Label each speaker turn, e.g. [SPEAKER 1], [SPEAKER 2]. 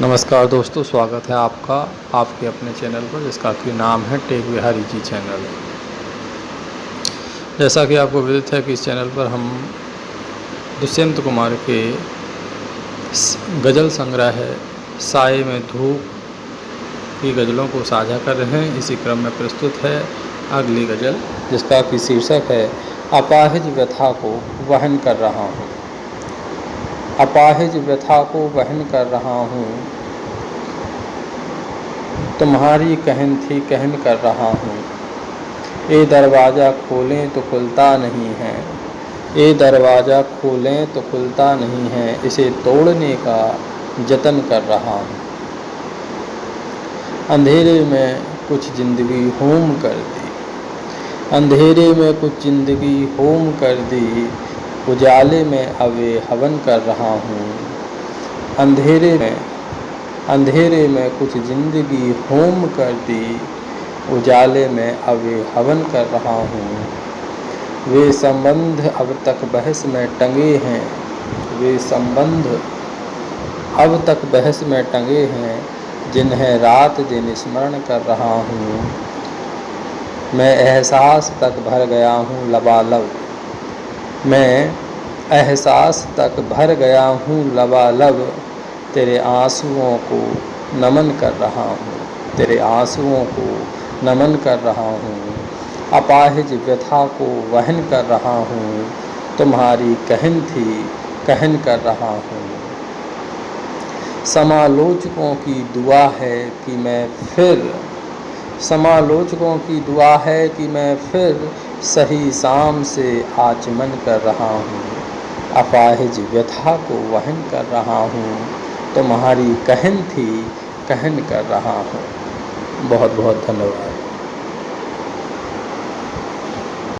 [SPEAKER 1] नमस्कार दोस्तों, स्वागत है आपका, आपके अपने चैनल पर, जिसका कि नाम है टेक बिहारी जी चैनल। जैसा कि आपको विदित है कि इस चैनल पर हम दुष्यंत कुमार के गज़ल संग्रह है साए में धूप की गज़लों को साझा कर रहे हैं। इसी क्रम में प्रस्तुत है अगली गज़ल, जिसका कि शीर्षक है, अपाहिज व्यथा को वहन कर रहा हूँ। अपाहिज व्यथा को वहन कर रहा हूँ। तुम्हारी कहन थी कहन कर रहा हूँ। ये दरवाज़ा खोलें तो खुलता नहीं है। ये दरवाज़ा खोलें तो खुलता नहीं है। इसे तोड़ने का जतन कर रहा हूँ। अंधेरे में कुछ ज़िंदगी होम कर दी। अंधेरे में कुछ ज़िंदगी होम कर दी। उजाले में अवे हवन कर रहा हूँ। अंधेरे में अंधेरे में कुछ ज़िंदगी होम कर दी। उजाले में अवे हवन कर रहा हूँ। वे संबंध अब तक बहस में टंगे हैं। वे संबंध अब तक बहस में टंगे हैं, जिन्हें रात दिन स्मरण कर रहा हूँ। मैं एहसास तक भर गया हूँ लबालब। मैं एहसास तक भर गया हूँ लबालब। तेरे आंसुओं को नमन कर रहा हूँ। तेरे आंसुओं को नमन कर रहा हूँ। अपाहिज व्यथा को वहन कर रहा हूँ। तुम्हारी कहन थी कहन कर रहा हूँ। समालोचकों की दुआ है कि मैं फिर, समालोचकों की दुआ है कि मैं फिर सही शाम से आचमन कर रहा हूँ। अपाहिज व्यथा को वहन कर रहा हूँ। तुम्हारी कहन थी, कहन कर रहा हूँ। बहुत बहुत धन्यवाद।